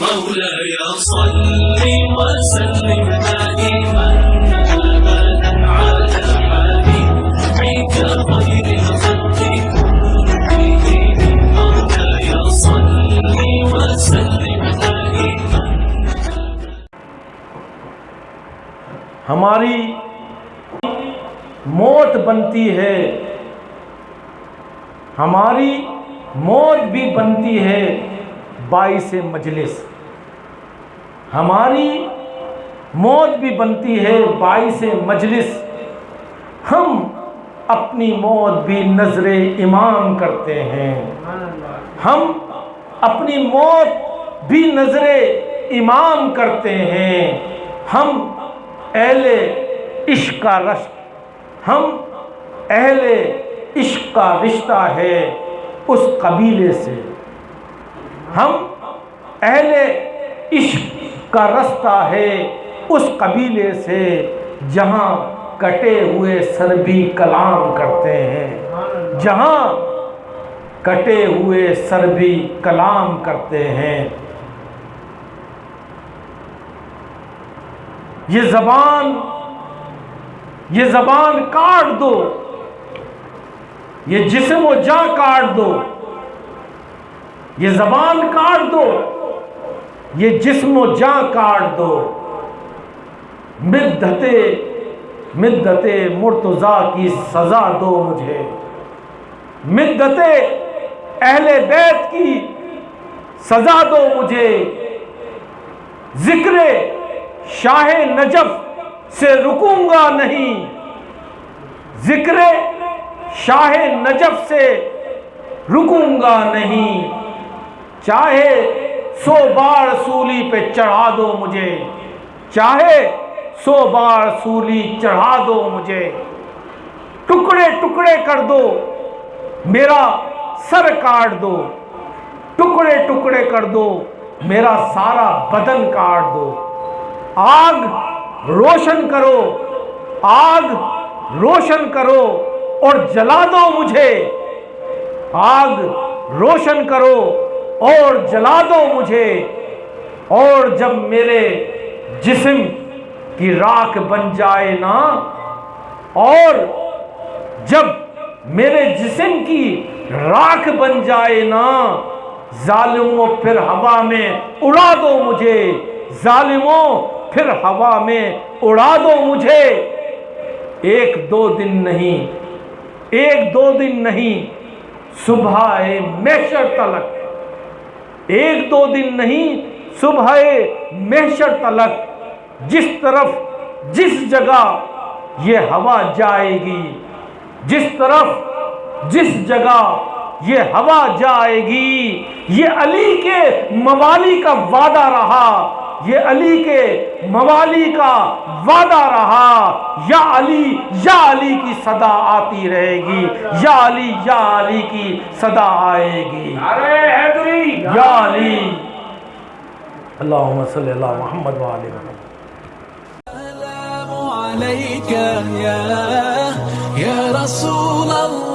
مولاي صل وسلم دائما ابدا على حبيبك خير الخلق كلهم. مولاي صل وسلم دائما. ہماری موت بنتی ہے، ہماری موت بھی بنتی ہے۔ باعث مجلس۔ ہماری موت بھی بنتی ہے باعث مجلس۔ ہم اپنی موت بھی نظر امام کرتے ہیں۔ ہم اپنی موت بھی نظر امام کرتے ہیں۔ ہم اہل عشق کا رشت۔ ہم اہل عشق کا رشتہ ہے اس قبیلے سے۔ ہم اہل عشق کا رستہ ہے اس قبیلے سے جہاں کٹے ہوئے سر بھی کلام کرتے ہیں۔ جہاں کٹے ہوئے سر بھی کلام کرتے ہیں۔ یہ زبان یہ زبان کاٹ دو۔ یہ جسم و جا کاٹ دو۔ یہ زبان کاٹ دو، یہ جسم و جا کاٹ دو۔ مدت مدت مرتضی کی سزا دو مجھے۔ مدت اہل بیت کی سزا دو مجھے۔ ذکر شاہ نجف سے رکوں گا نہیں۔ ذکر شاہ نجف سے رکوں گا نہیں۔ چاہے سو بار سولی پہ چڑھا دو مجھے، چاہے سو بار سولی چڑھا دو مجھے۔ ٹکڑے ٹکڑے کر دو، میرا سر کاٹ دو۔ ٹکڑے ٹکڑے کر دو، میرا سارا بدن کاٹ دو۔ آگ روشن کرو، آگ روشن کرو اور جلا دو مجھے۔ آگ روشن کرو اور جلا دو مجھے، اور جب میرے جسم کی راکھ بن جائے نا، اور جب میرے جسم کی راکھ بن جائے نا، ظالموں پھر ہوا میں اڑا دو مجھے، ظالموں پھر ہوا میں اڑا دو مجھے۔ ایک دو دن نہیں، ایک دو دن نہیں، صبح محشر تلک۔ ایک دو دن نہیں، صبح محشر تلک، جس طرف، جس جگہ یہ ہوا جائے گی، جس طرف، جس جگہ یہ ہوا جائے گی۔ یہ علی کے موالی کا وعدہ رہا۔ یہ علی کے موالی کا وعدہ رہا۔ یا علی یا علی کی صدا آتی رہے گی۔ یا علی یا علی کی صدا آئے گی۔ یا علی۔ اللہم صلی اللہ محمد وآلہ محمد السلام يا يا رسول الله